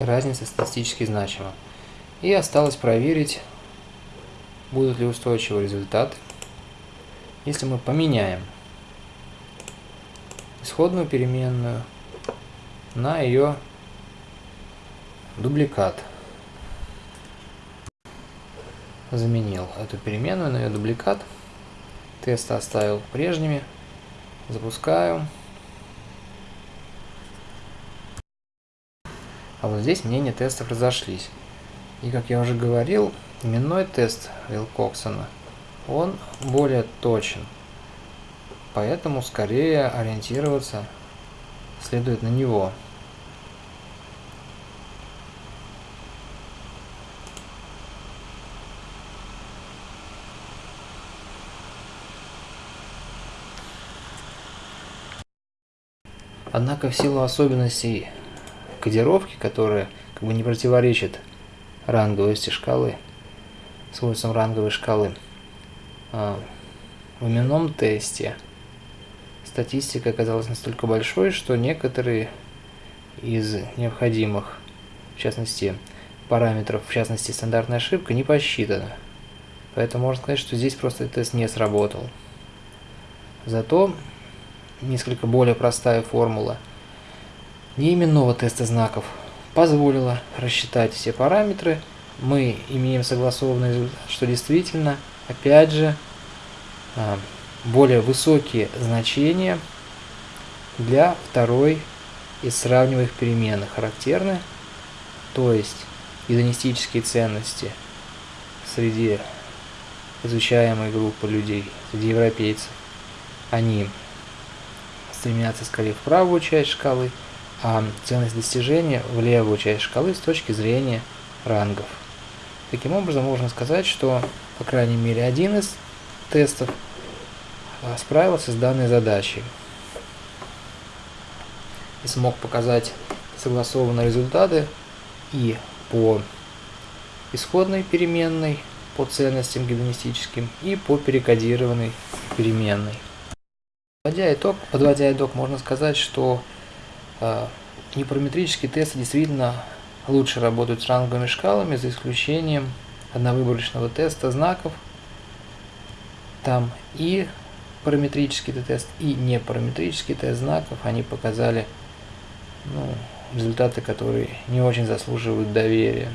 разница статистически значима. И осталось проверить, будут ли устойчивые результаты, если мы поменяем исходную переменную на ее дубликат. Заменил эту переменную на ее дубликат. Тесты оставил прежними. Запускаю. А вот здесь мнения тестов разошлись. И как я уже говорил, именной тест Вилкоксона, он более точен. Поэтому скорее ориентироваться следует на него. Однако в силу особенностей кодировки, которая как бы не противоречит ранговости шкалы, свойствам ранговой шкалы, а, в именном тесте статистика оказалась настолько большой, что некоторые из необходимых, в частности, параметров, в частности, стандартная ошибка, не посчитана. Поэтому можно сказать, что здесь просто тест не сработал. Зато несколько более простая формула неименного теста знаков позволила рассчитать все параметры. Мы имеем согласованный результат, что действительно, опять же, а, более высокие значения для второй из сравниваемых переменных характерны, то есть гедонистические ценности среди изучаемой группы людей, среди европейцев, они стремятся скорее в правую часть шкалы, а ценность достижения в левую часть шкалы с точки зрения рангов. Таким образом, можно сказать, что, по крайней мере, один из тестов а, справился с данной задачей и смог показать согласованные результаты и по исходной переменной, по ценностям гедонистическим и по перекодированной переменной. Подводя итог, подводя итог, можно сказать, что э, непараметрические тесты действительно лучше работают с ранговыми шкалами, за исключением одновыборочного теста знаков. Там и параметрический тест, и непараметрический тест знаков, они показали ну, результаты, которые не очень заслуживают доверия.